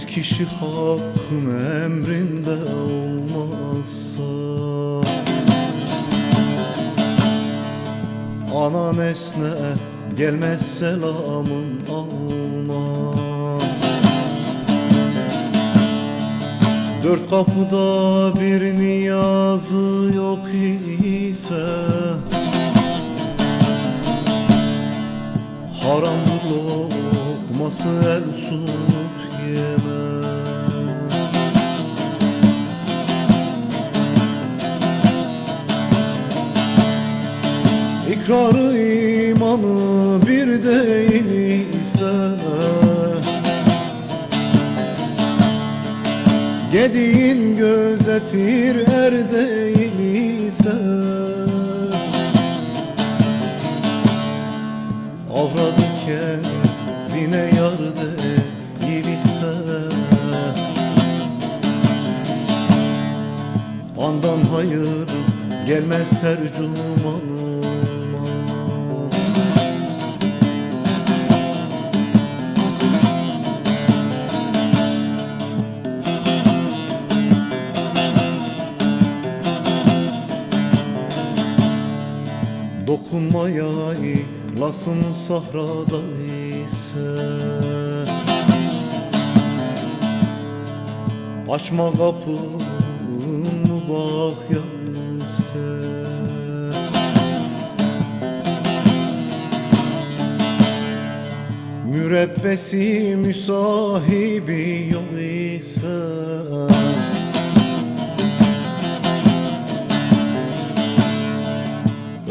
kişi hakkın emrinde olmazsa Ana nesne gelmez selamın alma Dört kapıda bir niyazı yok ise Haramdır lokması el yeme İkrarı imanı bir değil ise Gediğin gözetir er değil ise Avradı kendine yar Andan hayır gelmez her cuman Dokunmaya lasın sahrada ise Açma kapını bak ise Mürebbesi müsahibi yok ise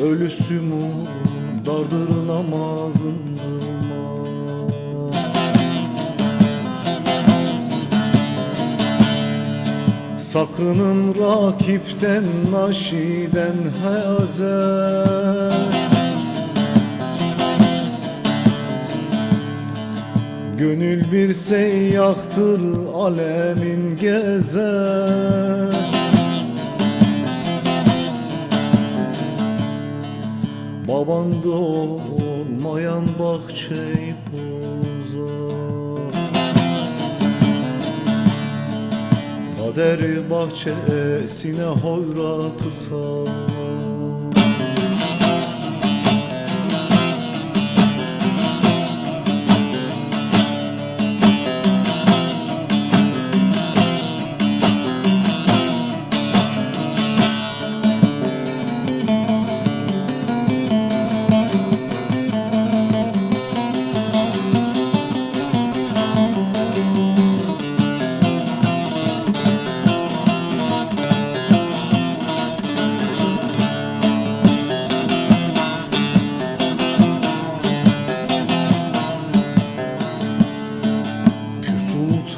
Ölüsü mu dardır namazın Sakının rakipten naşiden hazer Gönül bir seyyahtır alemin gezer Babanda olmayan bahçeyi bozar Kader bahçesine hoyratı sar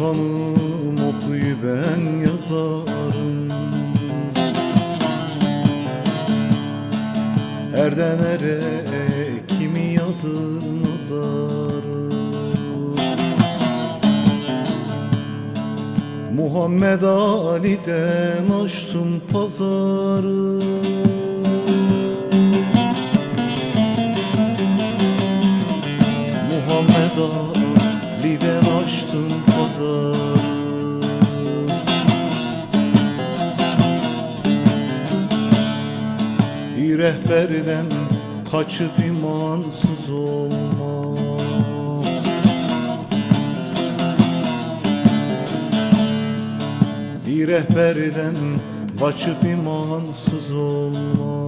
Sultanım okuyu ben yazarım. Erden ere kimi yadır nazarım Muhammed Ali'den açtım pazarı. Muhammed Ali'den açtım pazarı Bir rehberden kaçıp imansız olma rehberden kaçıp imansız olma